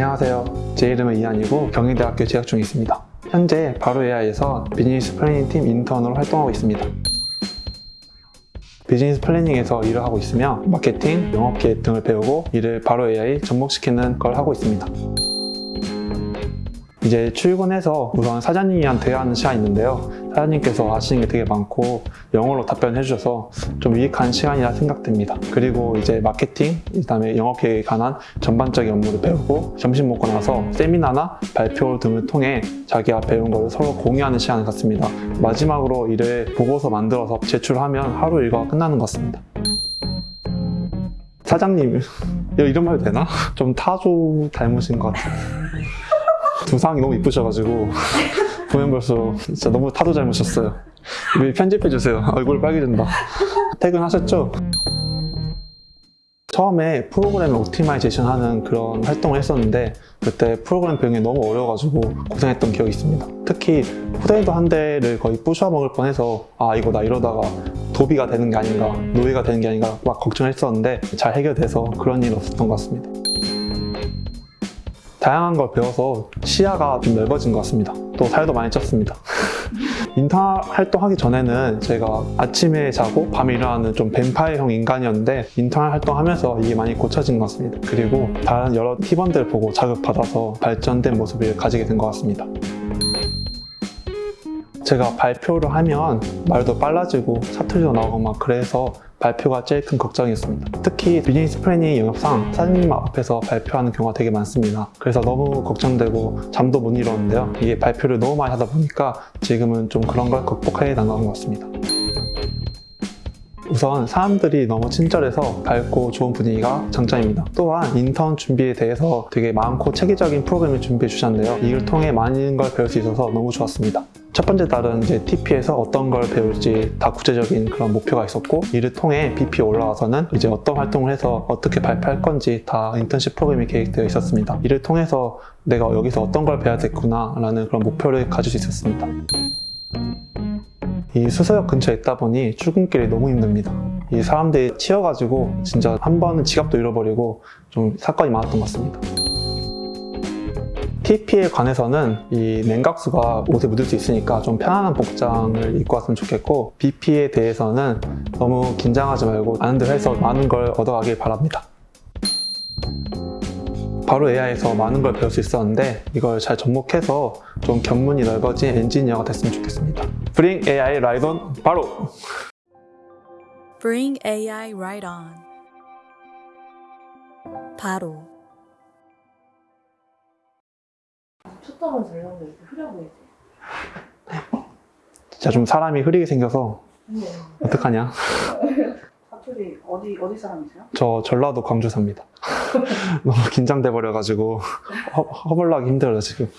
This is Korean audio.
안녕하세요. 제 이름은 이한이고 경희대학교 재학 중에 있습니다. 현재 바로 AI에서 비즈니스 planning 팀 인턴으로 활동하고 있습니다. 비즈니스 planning에서 일을 하고 있으며 마케팅, 영업 계획 등을 배우고 이를 바로 AI 접목시키는 걸 하고 있습니다. 이제 출근해서 우선 사장님이랑 대화하는 시간이 있는데요. 사장님께서 아시는 게 되게 많고 영어로 답변해 주셔서 좀 유익한 시간이라 생각됩니다. 그리고 이제 마케팅, 그다음에 영업 계획에 관한 전반적인 업무를 배우고 점심 먹고 나서 세미나나 발표 등을 통해 자기가 배운 걸 서로 공유하는 시간을 갖습니다. 마지막으로 이를 보고서 만들어서 제출하면 하루 일과가 끝나는 것 같습니다. 사장님, 이름 해도 되나? 좀 타조 닮으신 것 같아요. 두상이 너무 이쁘셔가지고 보면 벌써 진짜 너무 타도 닮으셨어요. 이거 편집해주세요. 얼굴 빨개진다. 퇴근하셨죠? 처음에 프로그램을 optimization 하는 그런 활동을 했었는데 그때 프로그램 배우는 게 너무 어려워가지고 고생했던 기억이 있습니다. 특히 potato 한 대를 거의 부셔먹을 뻔해서 아 이거 나 이러다가 도비가 되는 게 아닌가 노예가 되는 게 아닌가 막 걱정했었는데 잘 해결돼서 그런 일은 없었던 것 같습니다. 다양한 걸 배워서 시야가 좀 넓어진 것 같습니다. 또 살도 많이 쪘습니다. 인턴 활동하기 전에는 제가 아침에 자고 밤에 일어나는 좀 뱀파이어형 인간이었는데 인턴 활동하면서 이게 많이 고쳐진 것 같습니다. 그리고 다른 여러 팀원들 보고 자극받아서 발전된 모습을 가지게 된 것 같습니다. 제가 발표를 하면 말도 빨라지고 사투리도 나오고 막 그래서 발표가 제일 큰 걱정이었습니다. 특히 비즈니스 planning 영역상 사장님 앞에서 발표하는 경우가 되게 많습니다. 그래서 너무 걱정되고 잠도 못 이뤘는데요. 이게 발표를 너무 많이 하다 보니까 지금은 좀 그런 걸 극복해 나가는 것 같습니다. 우선 사람들이 너무 친절해서 밝고 좋은 분위기가 장점입니다. 또한 인턴 준비에 대해서 되게 많고 체계적인 프로그램을 준비해 주셨는데요. 이를 통해 많은 걸 배울 수 있어서 너무 좋았습니다. 첫 번째 달은 이제 TP에서 어떤 걸 배울지 다 구체적인 그런 목표가 있었고 이를 통해 BP 올라와서는 이제 어떤 활동을 해서 어떻게 발표할 건지 다 인턴십 프로그램이 계획되어 있었습니다. 이를 통해서 내가 여기서 어떤 걸 배워야 되구나 라는 그런 목표를 가질 수 있었습니다. 이 수서역 근처에 있다 보니 출근길이 너무 힘듭니다. 이 사람들이 치여가지고 진짜 한 번은 지갑도 잃어버리고 좀 사건이 많았던 것 같습니다. TP에 관해서는 이 냉각수가 옷에 묻을 수 있으니까 좀 편안한 복장을 입고 왔으면 좋겠고 BP에 대해서는 너무 긴장하지 말고 아는 대로 해서 많은 걸 얻어가길 바랍니다. 바로 AI에서 많은 걸 배울 수 있었는데 이걸 잘 접목해서 좀 견문이 넓어진 엔지니어가 됐으면 좋겠습니다. Bring AI right on 바로! Bring AI right on. 바로. 초점은 잘 나오는데 이렇게 흐려 보이지? 진짜 좀 사람이 흐리게 생겨서 네. 어떡하냐? 어디 어디 사람이세요? 저 전라도 광주 삽니다. 너무 긴장돼 버려가지고 허, 허벌나기 힘들어요 지금.